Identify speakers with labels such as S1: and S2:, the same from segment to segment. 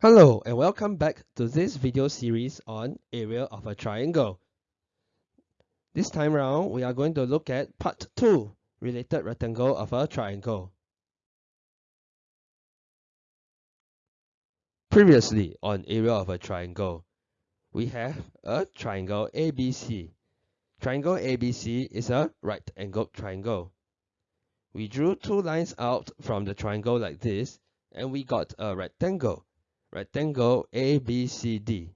S1: Hello and welcome back to this video series on area of a triangle. This time around, we are going to look at part 2, related rectangle of a triangle. Previously on area of a triangle, we have a triangle ABC. Triangle ABC is a right-angled triangle. We drew two lines out from the triangle like this and we got a rectangle rectangle ABCD.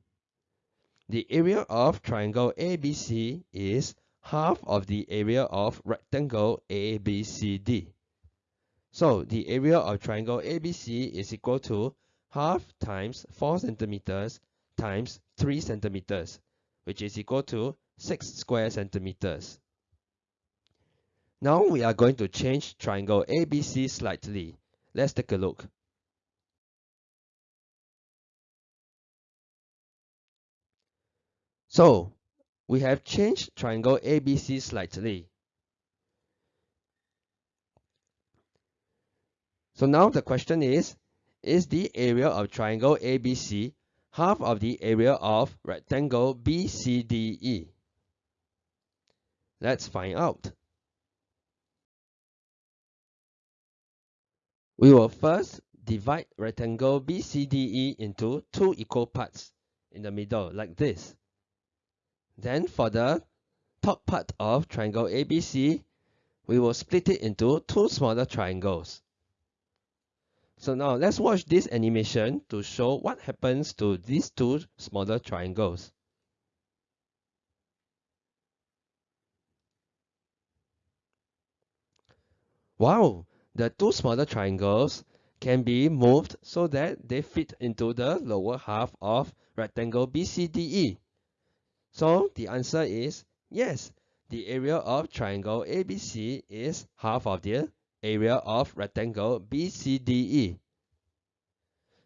S1: The area of triangle ABC is half of the area of rectangle ABCD. So the area of triangle ABC is equal to half times 4 centimeters times 3 centimeters, which is equal to 6 square centimeters. Now we are going to change triangle ABC slightly. Let's take a look. So we have changed triangle ABC slightly. So now the question is, is the area of triangle ABC half of the area of rectangle BCDE? Let's find out. We will first divide rectangle BCDE into two equal parts in the middle like this. Then for the top part of triangle ABC, we will split it into two smaller triangles. So now let's watch this animation to show what happens to these two smaller triangles. Wow, the two smaller triangles can be moved so that they fit into the lower half of rectangle BCDE. So the answer is yes, the area of triangle ABC is half of the area of rectangle BCDE.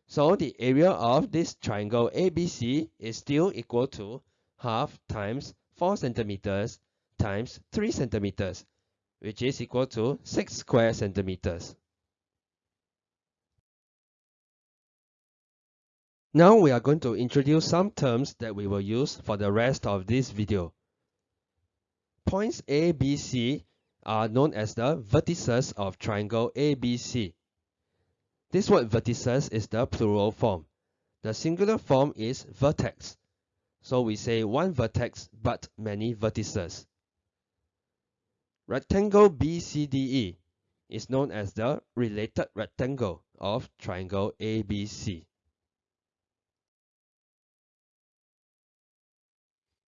S1: So the area of this triangle ABC is still equal to half times 4 centimeters times 3 centimeters, which is equal to 6 square centimeters. Now we are going to introduce some terms that we will use for the rest of this video. Points A, B, C are known as the vertices of triangle ABC. This word vertices is the plural form. The singular form is vertex. So we say one vertex but many vertices. Rectangle BCDE is known as the related rectangle of triangle ABC.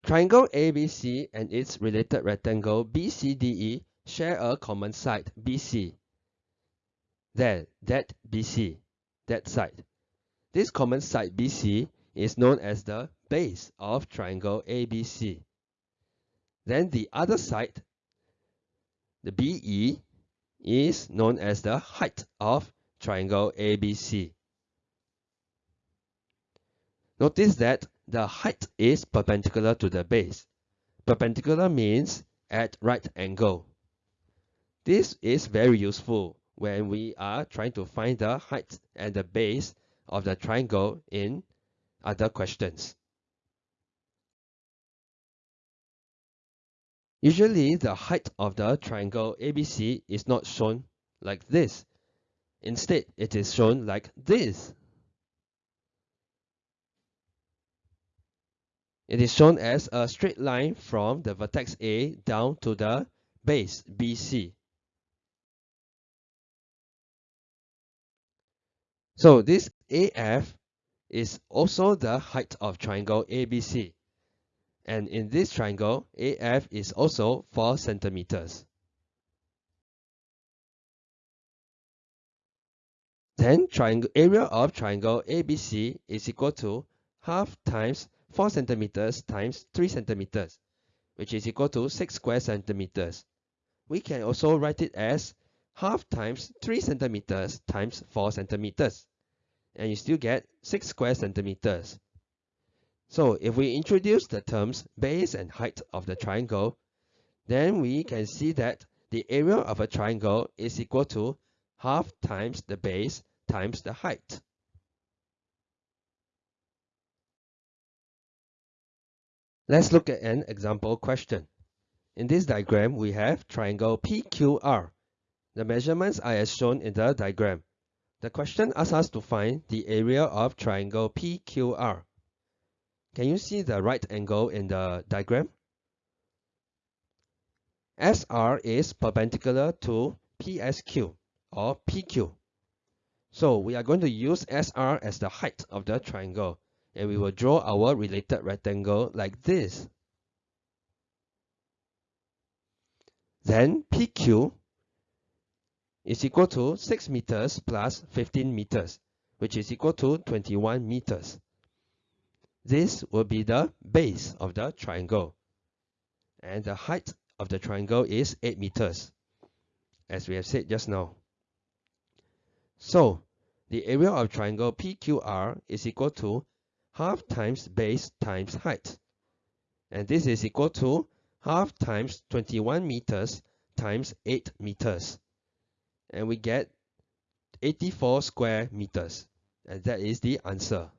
S1: Triangle ABC and its related rectangle BCDE share a common side BC. There, that BC, that side. This common side BC is known as the base of triangle ABC. Then the other side, the BE, is known as the height of triangle ABC. Notice that the height is perpendicular to the base. Perpendicular means at right angle. This is very useful when we are trying to find the height and the base of the triangle in other questions. Usually, the height of the triangle ABC is not shown like this. Instead, it is shown like this. It is shown as a straight line from the vertex A down to the base BC. So this AF is also the height of triangle ABC. And in this triangle, AF is also 4 centimeters. Then triangle area of triangle ABC is equal to half times 4 centimeters times 3 centimeters, which is equal to 6 square centimeters. We can also write it as half times 3 centimeters times 4 centimeters, and you still get 6 square centimeters. So if we introduce the terms base and height of the triangle, then we can see that the area of a triangle is equal to half times the base times the height. Let's look at an example question. In this diagram, we have triangle PQR. The measurements are as shown in the diagram. The question asks us to find the area of triangle PQR. Can you see the right angle in the diagram? SR is perpendicular to PSQ or PQ. So we are going to use SR as the height of the triangle and we will draw our related rectangle like this. Then PQ is equal to 6 meters plus 15 meters, which is equal to 21 meters. This will be the base of the triangle. And the height of the triangle is 8 meters, as we have said just now. So, the area of triangle PQR is equal to half times base times height. And this is equal to half times 21 meters times 8 meters. And we get 84 square meters. And that is the answer.